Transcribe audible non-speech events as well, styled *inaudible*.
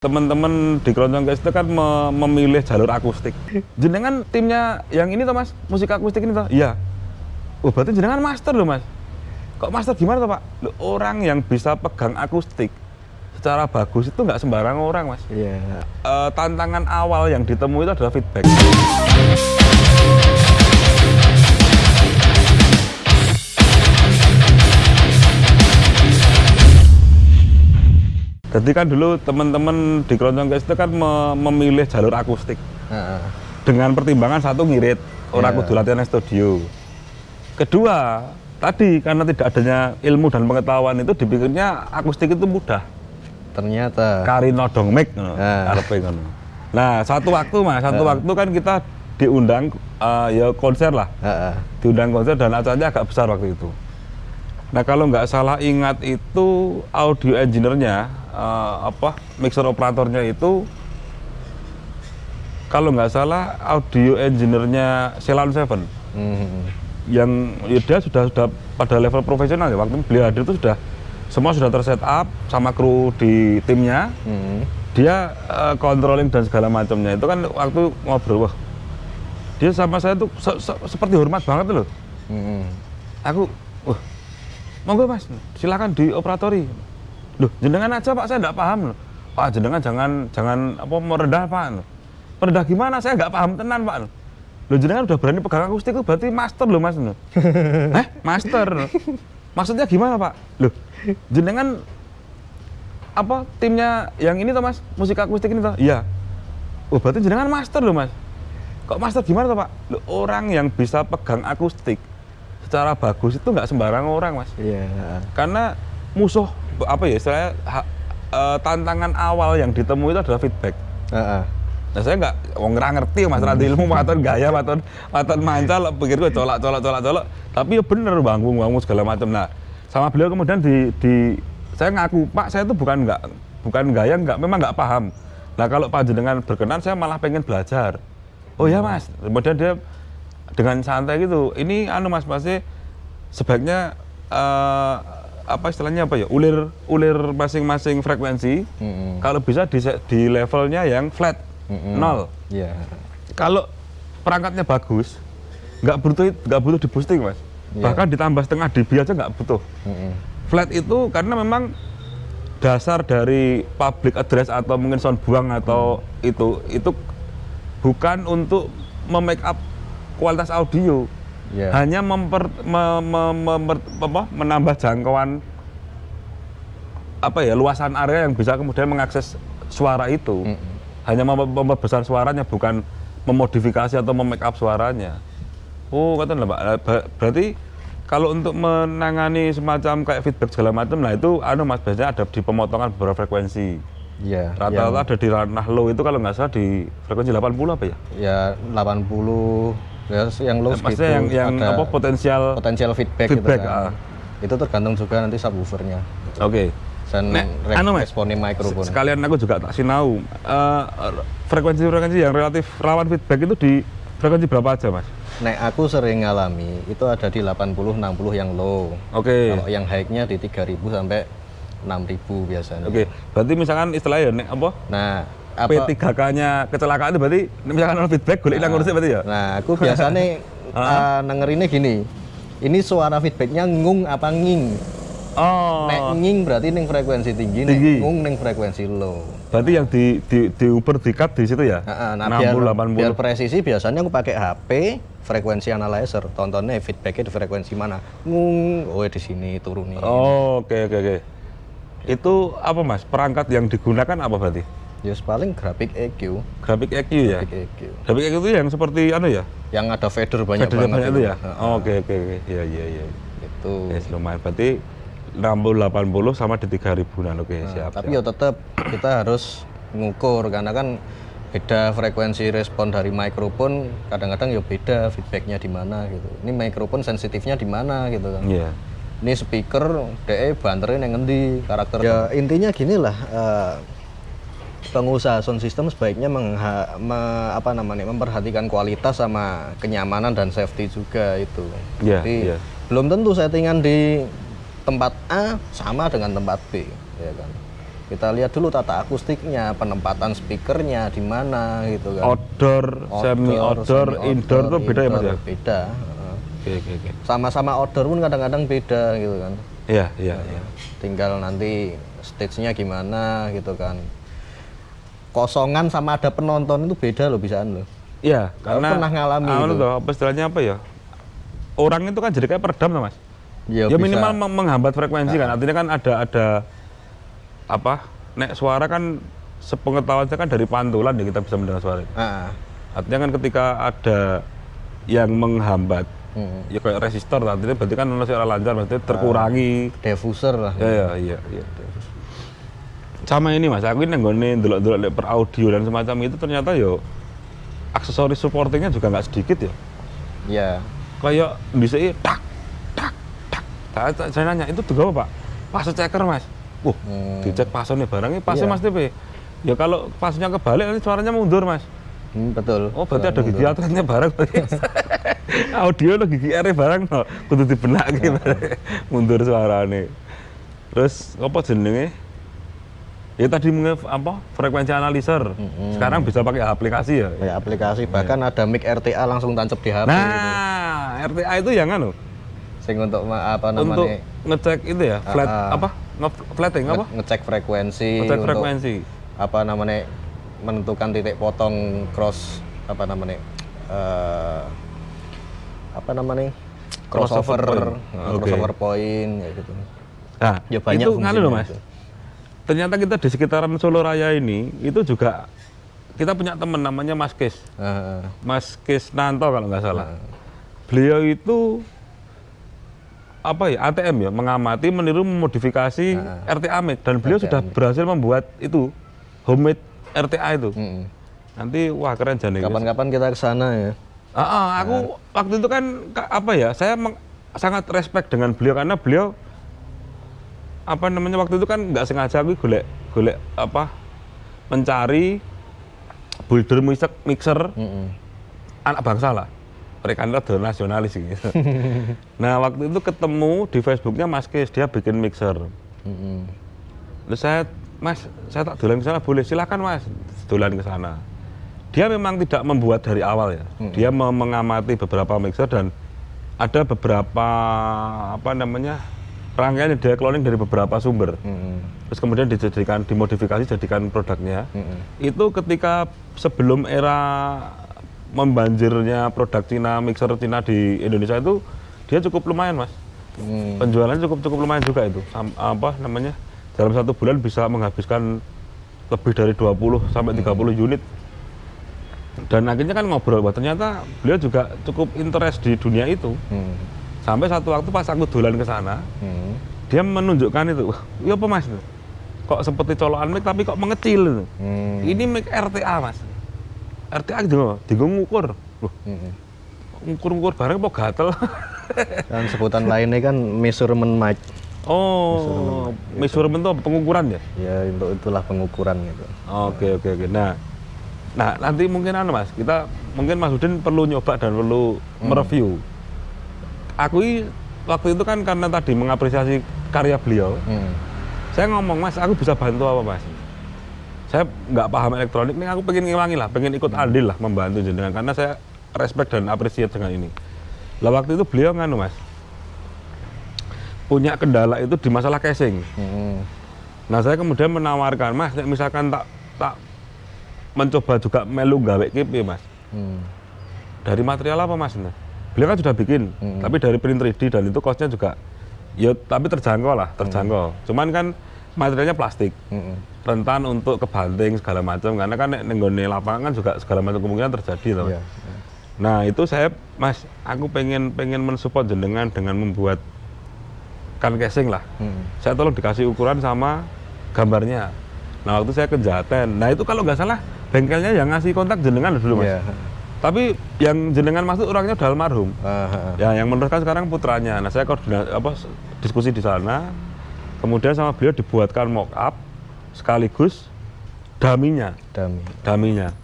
teman-teman di keroncong guys itu kan me- memilih jalur akustik. Jenengan timnya yang ini toh mas, musik akustik ini toh? Iya. Oh berarti jenengan master loh mas. Kok master gimana toh pak? Loh, orang yang bisa pegang akustik secara bagus itu nggak sembarang orang mas. Iya. Eh, tantangan awal yang ditemui itu adalah feedback. Jadi kan dulu teman-teman di keroncong guys itu kan me- memilih jalur akustik Heeh. dengan pertimbangan satu ngirit orang Iya. kudu latihan studio. Kedua, tadi karena tidak adanya ilmu dan pengetahuan itu dipikirnya akustik itu mudah. Ternyata. Kari nodong mic ngono. Ngono. Nah, satu waktu Mas, satu Ah. waktu kan kita diundang eh, ya konser lah. Heeh. Diundang konser dan acaranya agak besar waktu itu. Nah, kalau nggak salah ingat itu audio engineer-nya eh, apa mixer operatornya itu kalau nggak salah audio engineer-nya Ceylon Seven Hmm. yang ya dia sudah sudah pada level profesional ya waktu beliau hadir itu sudah semua sudah terset up sama kru di timnya Hmm. dia eh, controlling dan segala macamnya itu kan waktu ngobrol wah dia sama saya tuh se- se- seperti hormat banget loh Hmm. aku wah monggo mas silakan dioperatori loh jenengan aja pak saya nggak paham loh. Pak jenengan jangan jangan apa merendah pak loh. merendah gimana? Saya nggak paham tenan pak loh. Loh jenengan udah berani pegang akustik itu berarti master loh mas loh. *laughs* eh master maksudnya gimana pak? Loh jenengan apa timnya yang ini toh mas? Musik akustik ini toh? Iya. Oh berarti jenengan master loh mas. Kok master gimana toh pak? Loh, orang yang bisa pegang akustik secara bagus itu nggak sembarang orang mas. Iya. karena musuh apa ya istilahnya ha- eh, tantangan awal yang ditemui itu adalah feedback Heeh. Nah saya nggak, wong nggak ngerti mas Ranti ilmu maton gaya, maton maton mancal, pikir gue colak colak colak colak. Tapi ya bener bangun bangun segala macam. Nah sama beliau kemudian di, di saya ngaku Pak saya itu bukan nggak bukan gaya nggak memang nggak paham. Nah kalau Pak jenengan berkenan saya malah pengen belajar. Oh ya mas, kemudian dia dengan santai gitu. Ini anu mas masih sebaiknya eh, apa istilahnya apa ya ulir ulir masing-masing frekuensi Hmm. kalau bisa di, di levelnya yang flat Mm-mm. nol Iya. kalau perangkatnya bagus nggak butuh nggak butuh di boosting mas Iya. bahkan ditambah setengah dB aja nggak butuh Hmm. flat itu karena memang dasar dari public address atau mungkin sound buang atau itu itu bukan untuk memake up kualitas audio Iya. hanya memper, me- me- memper- apa, menambah jangkauan apa ya luasan area yang bisa kemudian mengakses suara itu Mm-mm. hanya mem- memperbesar suaranya bukan memodifikasi atau memake up suaranya oh kata lah pak ber- berarti kalau untuk menangani semacam kayak feedback segala macam nah itu anu mas biasanya ada di pemotongan beberapa frekuensi Iya. rata-rata ada di ranah low itu kalau nggak salah di frekuensi 80 apa ya Ya 80 ya yang low segitu yang yang ada apa potensial potensial feedback, Feedback, gitu kan. ah. Itu tergantung juga nanti subwoofernya oke dan Nek, anu, responnya mikrofon. sekalian aku juga tak sinau Eh, frekuensi-frekuensi yang relatif rawan feedback itu di frekuensi berapa aja mas? Nek aku sering ngalami itu ada di 80 60 yang low. Oke, Kalau yang high-nya di 3000 sampai 6000 biasanya. oke. Berarti misalkan istilahnya nek apa? Nah, P3K-nya kecelakaan itu berarti misalkan ada feedback, golek nang ngurusnya berarti ya? Nah, aku biasanya *laughs* uh, dengerinnya gini. Ini suara feedbacknya ngung apa nging? Oh, Nek nging berarti ning frekuensi tinggi, Tinggi. nek ngung ning frekuensi low. berarti yang di di diuper di cut di situ ya? Nah, nah, biar, 60, 80. biar presisi biasanya aku pakai HP frekuensi analyzer. Tontonnya feedbacknya di frekuensi mana? Ngung, oh di sini turunin. Oh, oke oke oke. Itu apa mas? Perangkat yang digunakan apa berarti? Ya paling grafik EQ, Grafik EQ ya? grafik EQ. Grafik EQ itu yang seperti anu ya? Yang ada fader banyak Fadernya banget banyak itu ya? Oh, Oke oke oke. Iya iya iya. Itu. Yes, lumayan. Berarti 60 80 sama di 3000-an. Oke, siap. Tapi ya tetap kita harus ngukur karena kan beda frekuensi respon dari mikrofon kadang-kadang ya beda feedbacknya di mana gitu. Ini mikrofon sensitifnya di mana gitu kan. Iya. Ini speaker DE banternya yang ngendi karakter. Ya intinya gini lah eh, pengusaha sound system sebaiknya mengha- me- apa namanya memperhatikan kualitas sama kenyamanan dan safety juga itu. Iya, Jadi iya. belum tentu settingan di tempat A sama dengan tempat B, ya kan. kita lihat dulu tata akustiknya penempatan speakernya di mana gitu kan? Outdoor, semi outdoor, semi-outdoor, indoor tuh beda ya mas ya? beda oke oke oke. Sama-sama outdoor pun kadang-kadang beda gitu kan? Iya iya iya. Tinggal nanti stage-nya gimana gitu kan kosongan sama ada penonton itu beda loh bisaan loh. Iya karena pernah ngalami anu itu. tuh, apa istilahnya apa ya? Orang itu kan jadi kayak peredam mas. Ya, ya bisa. minimal meng- menghambat frekuensi kan. Artinya kan ada ada apa nek suara kan sepengetahuan saya kan dari pantulan ya kita bisa mendengar suara itu. Ah, artinya kan ketika ada yang menghambat hmm. ya kayak resistor artinya berarti kan ono suara lancar berarti terkurangi. Diffuser lah. Ya ya iya iya sama ini mas. Aku ini nggone delok-delok lek per audio dan semacam itu ternyata yo aksesoris supportingnya juga nggak sedikit ya. Ya kayak bisa tak tak tak. Saya, nanya itu juga apa pak? Pas ceker mas. Wah, Hmm. dicek pasonnya barangnya pasnya Iya. mas TP ya kalau pasnya kebalik nanti suaranya mundur mas. Hmm, betul. Oh berarti ada gigi atletnya barang *laughs* audio lo gigi R barang no. Kudu dibenak gitu. *laughs* Mundur suaranya terus apa jenenge ya tadi apa frekuensi analyzer sekarang bisa pakai aplikasi ya? Kayak aplikasi bahkan ada mic RTA langsung tancap di HP gitu. nah RTA itu yang anu? Sing untuk apa untuk namanya ngecek itu ya flat Ah, ah. apa? Nge flatting apa? Nge- ngecek frekuensi ngecek untuk frekuensi. apa namanya menentukan titik potong cross apa namanya eh, apa namanya? Crossover crossover point. nah, Oke. crossover point kayak gitu. Nah ya banyak itu nganu loh mas. itu. Ternyata kita di sekitaran Solo Raya ini itu juga kita punya teman namanya Mas Kis. Ah, Mas Kis Nanto kalau nggak salah. Beliau itu apa ya ATM ya mengamati meniru memodifikasi RTA mic dan beliau sudah berhasil membuat itu homemade RTA itu. Mm. nanti wah keren jane kapan-kapan kita ke sana ya. Ah, ah, aku waktu itu kan ka- apa ya, saya sangat respect dengan beliau karena beliau apa namanya waktu itu kan nggak sengaja aku golek golek apa mencari builder mixer, mixer Mm-mm. anak bangsa lah. Mereka adalah nasionalis gitu. *laughs* nah waktu itu ketemu di Facebooknya Mas Kes dia bikin mixer. Mm-mm. Terus saya, Mas, saya tak dolan ke sana boleh, silakan Mas, dolan ke sana. Dia memang tidak membuat dari awal ya. Dia me- mengamati beberapa mixer dan ada beberapa apa namanya rangkaian yang dia cloning dari beberapa sumber. Mm-mm. Terus kemudian dijadikan dimodifikasi jadikan produknya. Mm-mm. Itu ketika sebelum era membanjirnya produk Cina, mixer Cina di Indonesia itu dia cukup lumayan, Mas. Mm. Penjualannya cukup cukup lumayan juga itu. Sam- apa namanya? Dalam satu bulan bisa menghabiskan lebih dari 20 sampai 30 unit. Dan akhirnya kan ngobrol bahwa ternyata beliau juga cukup interest di dunia itu. Mm. Sampai satu waktu pas aku dolan ke sana, Mm. dia menunjukkan itu. Wah, iya apa Mas? Kok seperti colokan mic tapi kok mengecil itu. Mm. Ini mic RTA, Mas. RTA gitu, digung ngukur. Loh, Mm-mm. ngukur-ngukur bareng kok gatel. Dan *laughs* sebutan lainnya kan measurement mic. oh, measurement itu apa? pengukuran ya? Ya untuk itulah pengukuran gitu. Oke oke oke. Nah, nah nanti mungkin anu mas, kita mungkin Mas Udin perlu nyoba dan perlu mereview. Aku waktu itu kan karena tadi mengapresiasi karya beliau, Mm. saya ngomong mas, aku bisa bantu apa mas? Saya nggak paham elektronik, nih aku pengen ngilangi lah, pengen ikut andil lah membantu jenengan karena saya respect dan appreciate dengan ini. Lah waktu itu beliau nganu mas, punya kendala itu di masalah casing. Mm. Nah saya kemudian menawarkan, mas, misalkan tak tak mencoba juga melu gawe kipi mas. Mm. Dari material apa mas? Nah, beliau kan sudah bikin, Mm-mm. tapi dari print 3D dan itu costnya juga, ya tapi terjangkau lah, terjangkau. Cuman kan materialnya plastik, Mm. rentan untuk kebanting segala macam, karena kan nenggone lapangan kan juga segala macam kemungkinan terjadi loh. Iya. Nah itu saya, mas, aku pengen pengen mensupport jenengan dengan membuat kan casing lah Mm. saya tolong dikasih ukuran sama gambarnya. Nah waktu saya ke Jaten, nah itu kalau nggak salah bengkelnya yang ngasih kontak jenengan dulu mas. Iya. Tapi yang jenengan masuk orangnya udah almarhum. Ah, ah. Ya yang meneruskan sekarang putranya. Nah saya koordinasi apa diskusi di sana, kemudian sama beliau dibuatkan mock up sekaligus daminya, Dami. daminya.